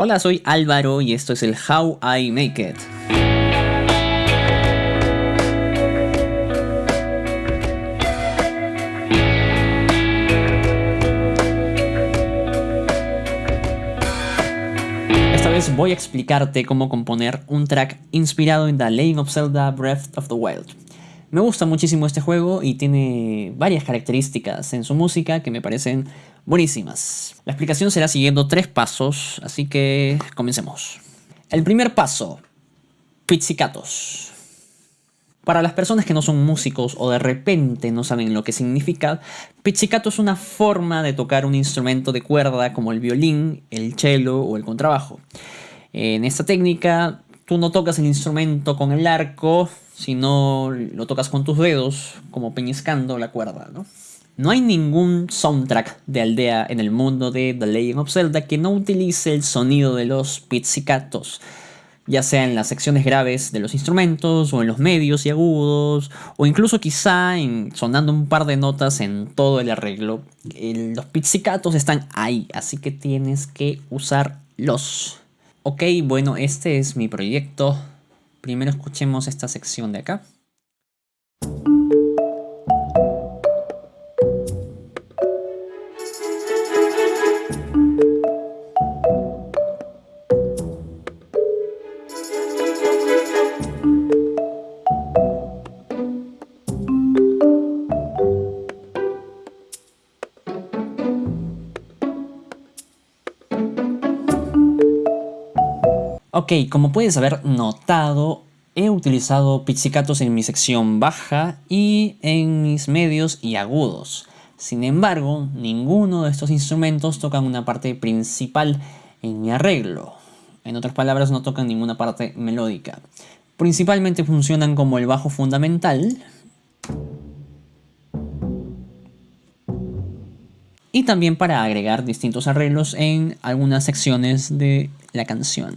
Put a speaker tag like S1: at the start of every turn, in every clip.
S1: Hola, soy Álvaro y esto es el How I Make It. Esta vez voy a explicarte cómo componer un track inspirado en The Legend of Zelda Breath of the Wild. Me gusta muchísimo este juego y tiene varias características en su música que me parecen buenísimas. La explicación será siguiendo tres pasos, así que comencemos. El primer paso, pizzicatos. Para las personas que no son músicos o de repente no saben lo que significa, pizzicato es una forma de tocar un instrumento de cuerda como el violín, el cello o el contrabajo. En esta técnica, tú no tocas el instrumento con el arco, sino lo tocas con tus dedos, como peñiscando la cuerda, ¿no? No hay ningún soundtrack de aldea en el mundo de The Legend of Zelda que no utilice el sonido de los pizzicatos, ya sea en las secciones graves de los instrumentos, o en los medios y agudos, o incluso quizá en sonando un par de notas en todo el arreglo. los pizzicatos están ahí, así que tienes que usarlos. Ok, bueno, este es mi proyecto. Primero escuchemos esta sección de acá. Ok, como puedes haber notado, he utilizado pizzicatos en mi sección baja y en mis medios y agudos. Sin embargo, ninguno de estos instrumentos tocan una parte principal en mi arreglo. En otras palabras, no tocan ninguna parte melódica. Principalmente funcionan como el bajo fundamental, y también para agregar distintos arreglos en algunas secciones de la canción.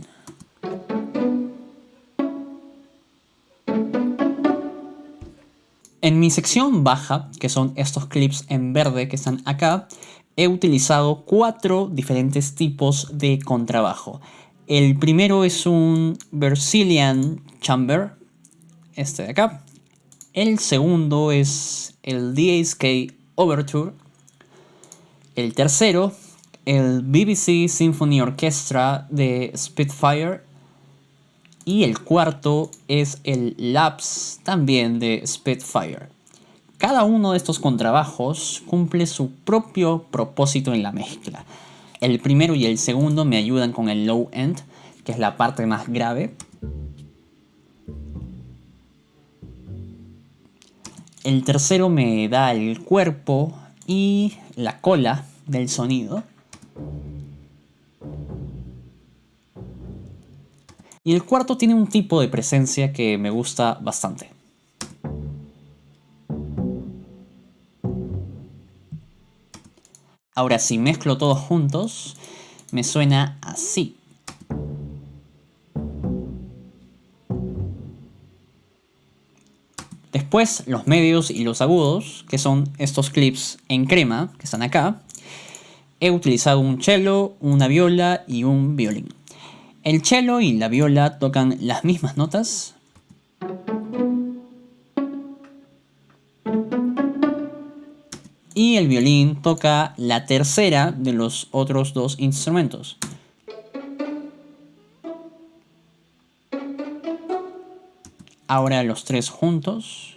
S1: En mi sección baja, que son estos clips en verde que están acá, he utilizado cuatro diferentes tipos de contrabajo. El primero es un Brazilian Chamber, este de acá. El segundo es el DSK Overture. El tercero, el BBC Symphony Orchestra de Spitfire y el cuarto es el Labs también de Spitfire. Cada uno de estos contrabajos cumple su propio propósito en la mezcla. El primero y el segundo me ayudan con el low end, que es la parte más grave. El tercero me da el cuerpo y la cola del sonido. Y el cuarto tiene un tipo de presencia que me gusta bastante. Ahora si mezclo todos juntos, me suena así. Después los medios y los agudos, que son estos clips en crema, que están acá. He utilizado un cello, una viola y un violín. El cello y la viola tocan las mismas notas. Y el violín toca la tercera de los otros dos instrumentos. Ahora los tres juntos.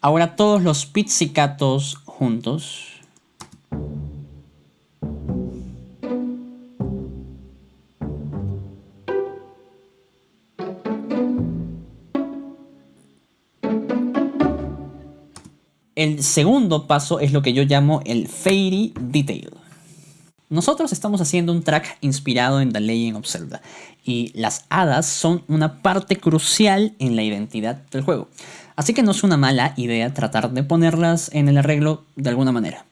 S1: Ahora todos los pizzicatos juntos. El segundo paso es lo que yo llamo el Fairy Detail. Nosotros estamos haciendo un track inspirado en The Legend of Zelda, y las hadas son una parte crucial en la identidad del juego. Así que no es una mala idea tratar de ponerlas en el arreglo de alguna manera.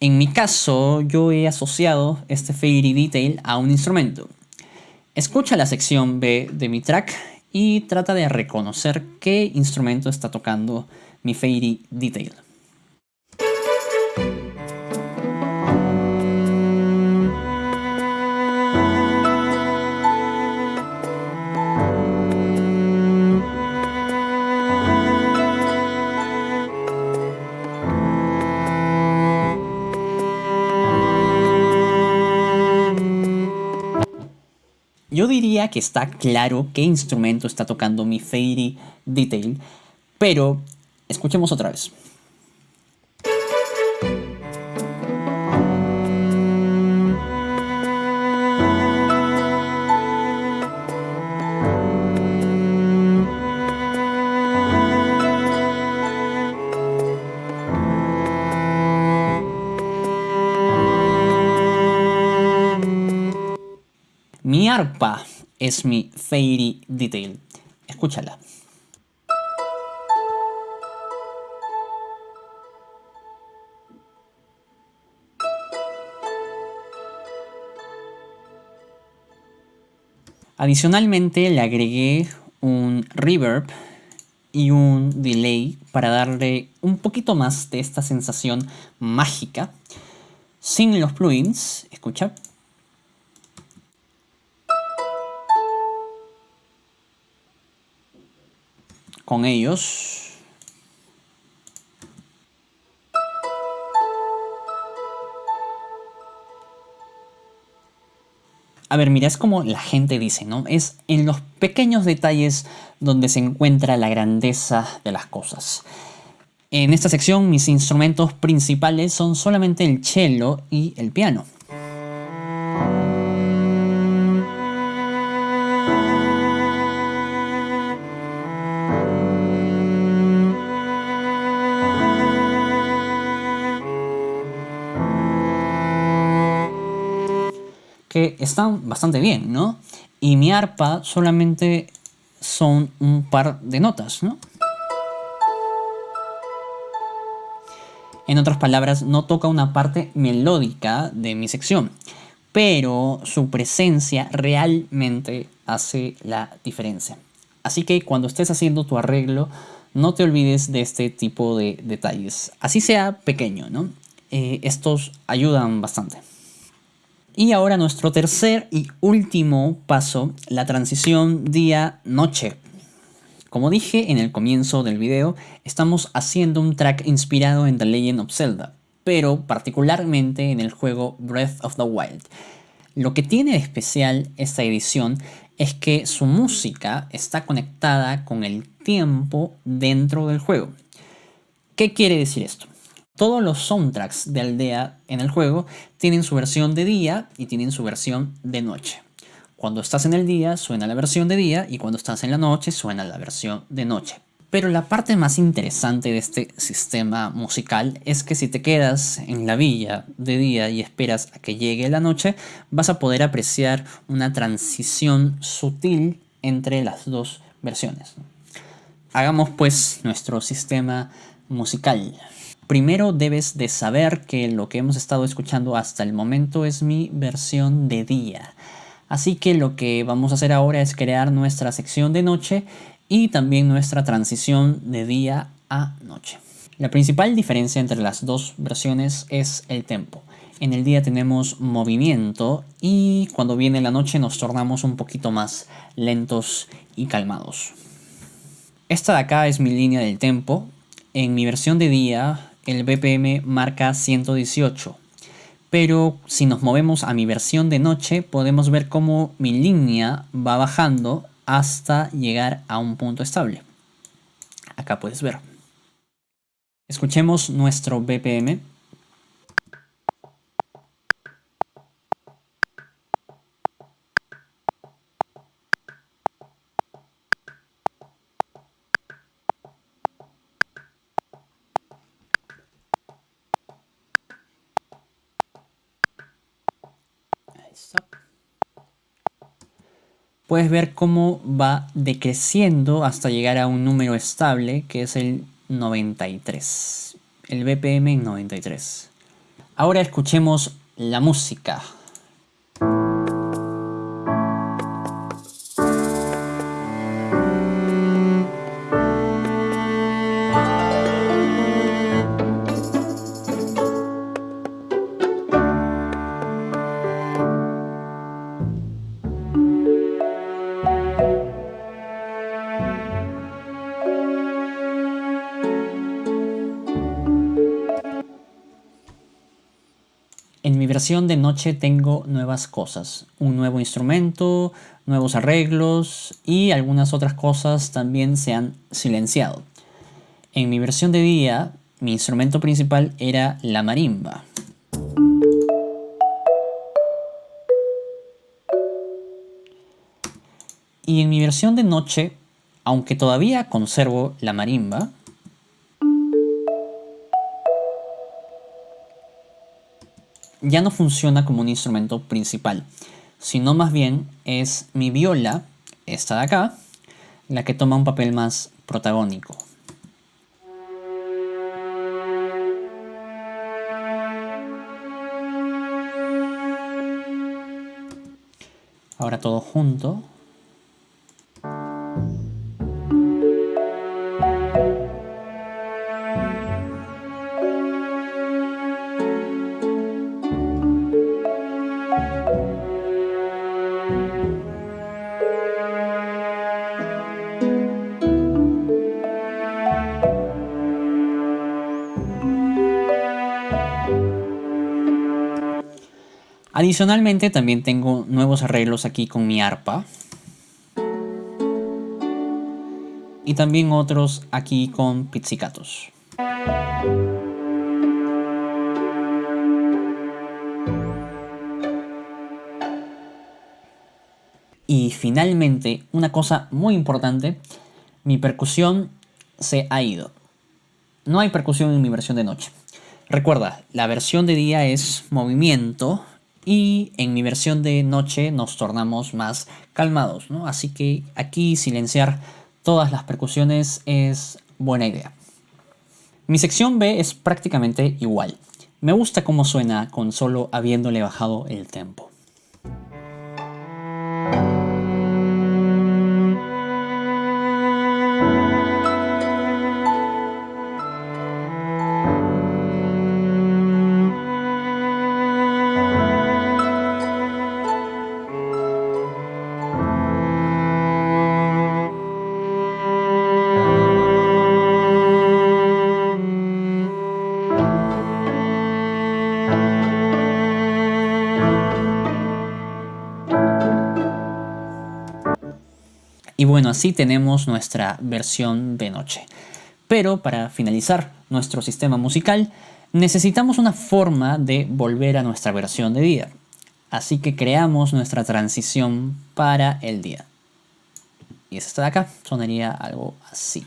S1: En mi caso, yo he asociado este Fairy Detail a un instrumento. Escucha la sección B de mi track y trata de reconocer qué instrumento está tocando mi Fairy Detail. Yo diría que está claro qué instrumento está tocando mi Fairy Detail, pero escuchemos otra vez. Mi arpa es mi fairy detail. Escúchala. Adicionalmente le agregué un reverb y un delay para darle un poquito más de esta sensación mágica. Sin los plugins, escucha. Con ellos. A ver, mira, es como la gente dice, ¿no? Es en los pequeños detalles donde se encuentra la grandeza de las cosas. En esta sección mis instrumentos principales son solamente el cello y el piano. Están bastante bien, ¿no? Y mi arpa solamente son un par de notas, ¿no? En otras palabras, no toca una parte melódica de mi sección, pero su presencia realmente hace la diferencia. Así que cuando estés haciendo tu arreglo, no te olvides de este tipo de detalles. Así sea pequeño, ¿no? Eh, estos ayudan bastante. Y ahora nuestro tercer y último paso, la transición día-noche. Como dije en el comienzo del video, estamos haciendo un track inspirado en The Legend of Zelda, pero particularmente en el juego Breath of the Wild. Lo que tiene de especial esta edición es que su música está conectada con el tiempo dentro del juego. ¿Qué quiere decir esto? Todos los soundtracks de Aldea en el juego tienen su versión de día y tienen su versión de noche. Cuando estás en el día suena la versión de día y cuando estás en la noche suena la versión de noche. Pero la parte más interesante de este sistema musical es que si te quedas en la villa de día y esperas a que llegue la noche, vas a poder apreciar una transición sutil entre las dos versiones. Hagamos pues nuestro sistema musical. Primero debes de saber que lo que hemos estado escuchando hasta el momento es mi versión de día. Así que lo que vamos a hacer ahora es crear nuestra sección de noche y también nuestra transición de día a noche. La principal diferencia entre las dos versiones es el tempo. En el día tenemos movimiento y cuando viene la noche nos tornamos un poquito más lentos y calmados. Esta de acá es mi línea del tempo. En mi versión de día el BPM marca 118. Pero si nos movemos a mi versión de noche, podemos ver cómo mi línea va bajando hasta llegar a un punto estable. Acá puedes ver. Escuchemos nuestro BPM. Puedes ver cómo va decreciendo hasta llegar a un número estable que es el 93. El BPM en 93. Ahora escuchemos la música. En mi versión de noche tengo nuevas cosas, un nuevo instrumento, nuevos arreglos y algunas otras cosas también se han silenciado. En mi versión de día, mi instrumento principal era la marimba. Y en mi versión de noche, aunque todavía conservo la marimba, ya no funciona como un instrumento principal, sino más bien es mi viola, esta de acá, la que toma un papel más protagónico. Ahora todo junto. Adicionalmente también tengo nuevos arreglos aquí con mi arpa. Y también otros aquí con pizzicatos. Y finalmente, una cosa muy importante, mi percusión se ha ido. No hay percusión en mi versión de noche. Recuerda, la versión de día es movimiento y en mi versión de noche nos tornamos más calmados, ¿no? Así que aquí silenciar todas las percusiones es buena idea. Mi sección B es prácticamente igual. Me gusta cómo suena con solo habiéndole bajado el tempo. Así tenemos nuestra versión de noche. Pero para finalizar nuestro sistema musical, necesitamos una forma de volver a nuestra versión de día. Así que creamos nuestra transición para el día. Y esta de acá sonaría algo así.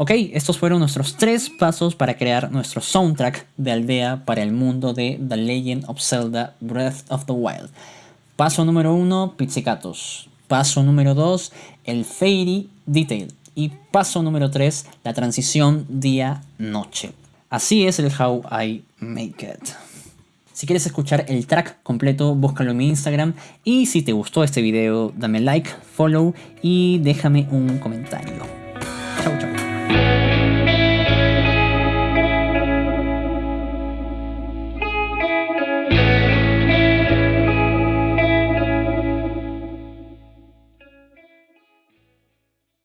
S1: Ok, estos fueron nuestros tres pasos para crear nuestro soundtrack de aldea para el mundo de The Legend of Zelda Breath of the Wild. Paso número uno, pizzicatos. Paso número dos, el Fairy Detail. Y paso número tres, la transición día-noche. Así es el How I Make It. Si quieres escuchar el track completo, búscalo en mi Instagram. Y si te gustó este video, dame like, follow y déjame un comentario.